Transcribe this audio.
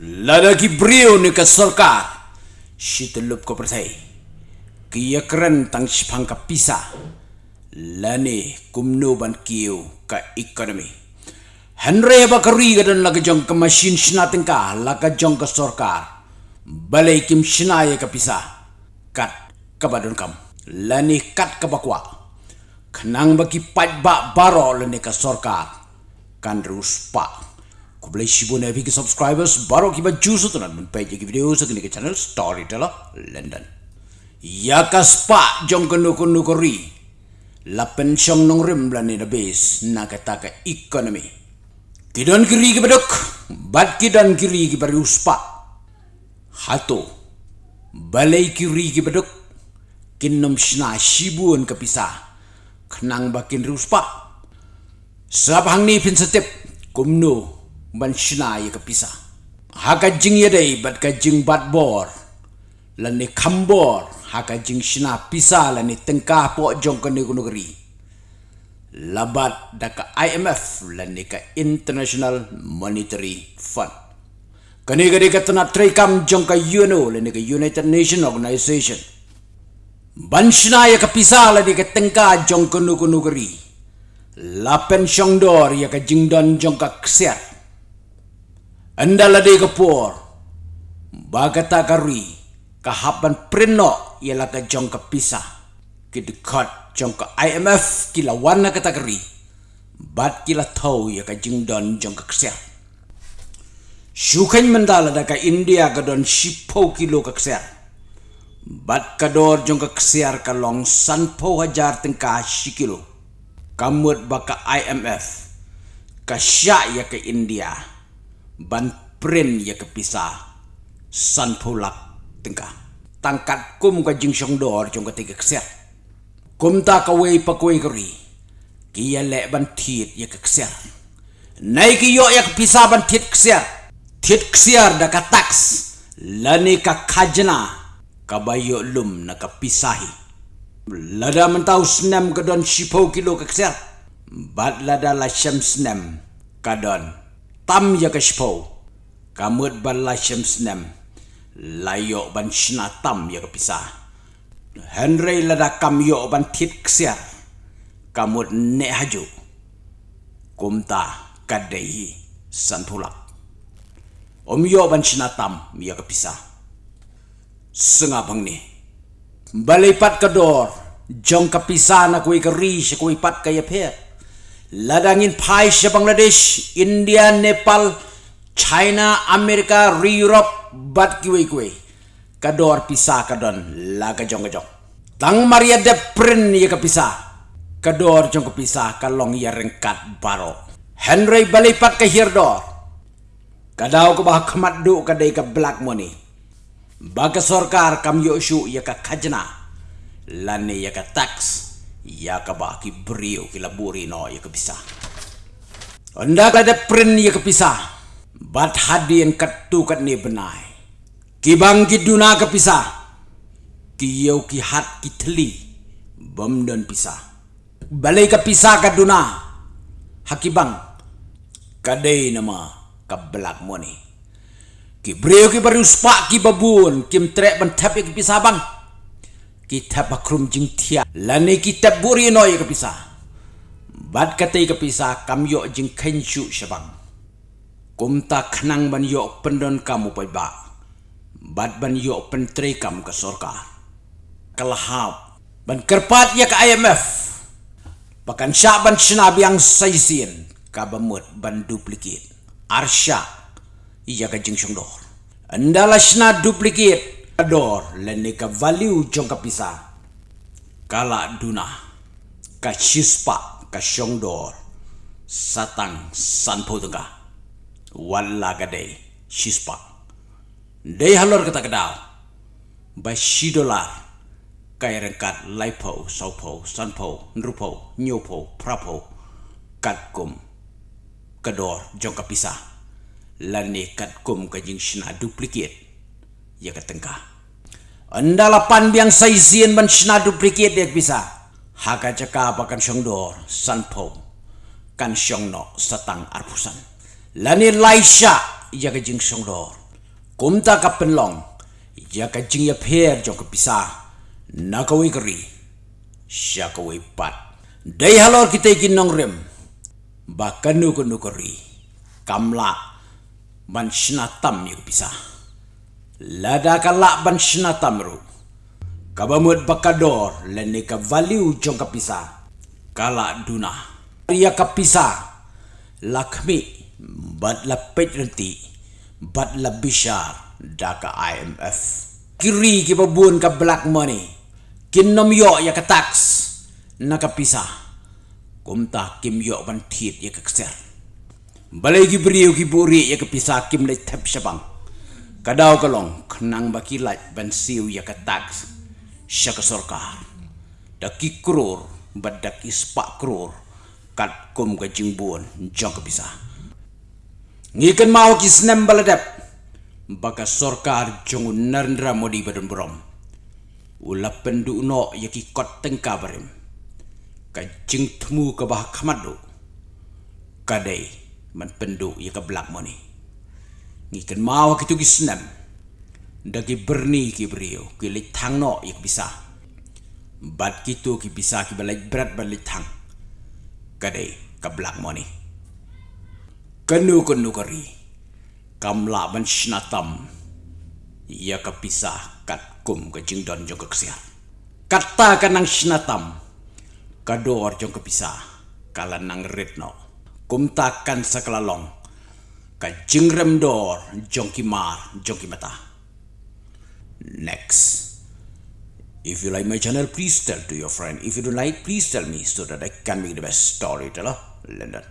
lada ki brio ni ka sarkar shitelup ko pertai kiya keren tang shpang ka pisa. Lani kumno ban kiyo ka economy Henry ba kari ga dan laga jong ka machine shnating ka laga jong ka sarkar balai kim shinaya ka kat ka badun kam. Lani kat ka bakwa. Khnang ba ki pat ba baro lani ka sarkar kan Ku boleh shibu na bagi subscribers baru kita juice tu nak page ki video sa kini channel Storyteller London. Ya kaspa jong kenu kenu kori. La pension nong rim blani na base na kata ka economy. Kidon kiri ki bedok, bat kidon kiri ki bari uspa. Hato. Balai kiri ki bedok, kinom shna shibuan kapisa. Kenang bakin ruspa. Sabang ni pin kumno ban shina ye ka pisa ha jing ye dei bat ka jing bat bor. La ni khambor ha ka jing shina pisa la ni tengka po jong ka ni gunugri labat da ka IMF la ni ka International Monetary Fund. Kani gadi ka tana tray kam jong ka UNO la ni ka United Nation Organization. Ban shina ye ka pisa la ni ka tengka jong ka ni gunugri la pension dor ya ka jing don jong ka ksiat anda ladai kapur. Bagata kari. Kahapan prino ialah ke jong ke pisah. Kidekat jong ke IMF kila warna kata kari. Bat kila tahu ya ke jingdon jong ke kesiat. Syukain mendala da ke India ke don shipo kilo ke kesiat. Bat kador jong ke kesiat ke long sanpo hajar tengkah shikilo. Kamut baka IMF. Kasyak ya ke India. Ban pren ya kepisah san pulak tengka tangkat kum ka jing shong dor jong ka tiga kset kum ta ka wei pa koi kri ki ya le ban thit ya ka kset nai ki yo ya kepisah ban thit kset thit kset da ka tax lani ka khajna. Ka lum na ka pisahi. Lada mentau senam ka don shipo kilo ka kset bat lada la sham senam ka don tam ya kashpo kamut ban la shamsnem layo ban shna tam ya kapisa henry la da kam yo ban tit ksiar kamut ne haju. Kumta kadai santulak. Om yo ban shna tam ya kapisa senga bang ni. Balipat kedor jong kapisa na kuy kari shi kuy pat kaya phe ladangin pai Bangladesh, India, Nepal, China, Amerika, Europe, bat kiwi kiwi. Kador pisa kadon laga jong jong. Tang Maria de Prin ya kapisa. Kador jong kapisa kalong ya rengkat baro. Henry balipat ke hirdor. Kadau ko bah khamat du kadai ka black money. Baga sorkar kam yo shu ya ka khajna. Lani ya ka tax ya ka ba ki brio ki laburi no ya ka bisa anda ka de pren ya ka bisa bat hadi en kat tu kat ni benai. Ki bang ki duna ka bisa ki yo ki hat ki tli bam don bisa balai ka bisa ka duna. Hakibang kadai nama ka belak moni ki brio ki baru spa ki babun. Kim trek ban tap ki bisa bang kita bakrum jing tia lani kita buri no ya kepisa bad kata ya kepisa kam yo jing kenshu shabang kumta khnang ban yo pendon kamu pai ba. Bad ban yo pentre kam ke sorka kalahap ban kerpat ya ke IMF pakan syak ban shinab yang saisien kabamut ban duplikit. Arsya iya ka jing shongdor andala duplikit ador lene ka value jong ka pisa. Kala duna, ka chispa, ka shongdor satang sanpo tunga walla ka day chispa. Day halor kata kadao ba shi dollar kay rengkat laipo saupo sanpo nrupo nyopo prapo katkum kador jong ka pisa. Lane katkum ka jing shina duplicate, ya ka tengkah anda lapan biang saizien ban shna duplicate dek bisa. Haka caka apakan syongdor sanpo kan syongno satang arpusan. Lani laisha ya ke jing syongdor. Kumta ka penlong ya ka jing ya pher jong ka pisa. Na ka wi kri sya ka wi pat. Dai halor kita kin nong rem. Ba kanu kanu kri kamla ban shna tam pisa lada ka la ban shna tam ru kabamut bakador leni ka value jong ka pisa kala duna ya ka pisa lakmi bat la pet renti bat la bishar da ka IMF. Kiri ki babun ka black money. Kinom yo ya ka tax na ka pisa. Kumta kim yo ban tit ya ka kser. Balay ki ki buri ya ka pisa kim lay tep syabang. Kadaw kalong kenang baki light ban siw ya ka tax. Siya ka sorkar. Da ki kror bat da ki spak kror. Kat kum ka jingbuan jong ka pisa ngikan mau ki snem baladap baka sorkar jong narendra modi badan brom ula pendu no yaki kot tengka barim ka temu ka bah kamadu kadai man pendu ya ka black money ngikan mau ki tu ki snem dagi berni ki brio ki litang no yak bisa. Bad kitu ki bisa ki balai berat balitang kadai ka black money kanu kanu kari. Kamla ban shnatam. Ya kapisa kat kum ke jingdon jong keksiat kata kanang shnatam. Kador jong kapisa kala nang ritno kum takkan sakalalong ka jingrem dor jong kimar jong kimata next If you like my channel, please tell to your friend. If you don't like, please tell me so that I can make the best storyteller. London.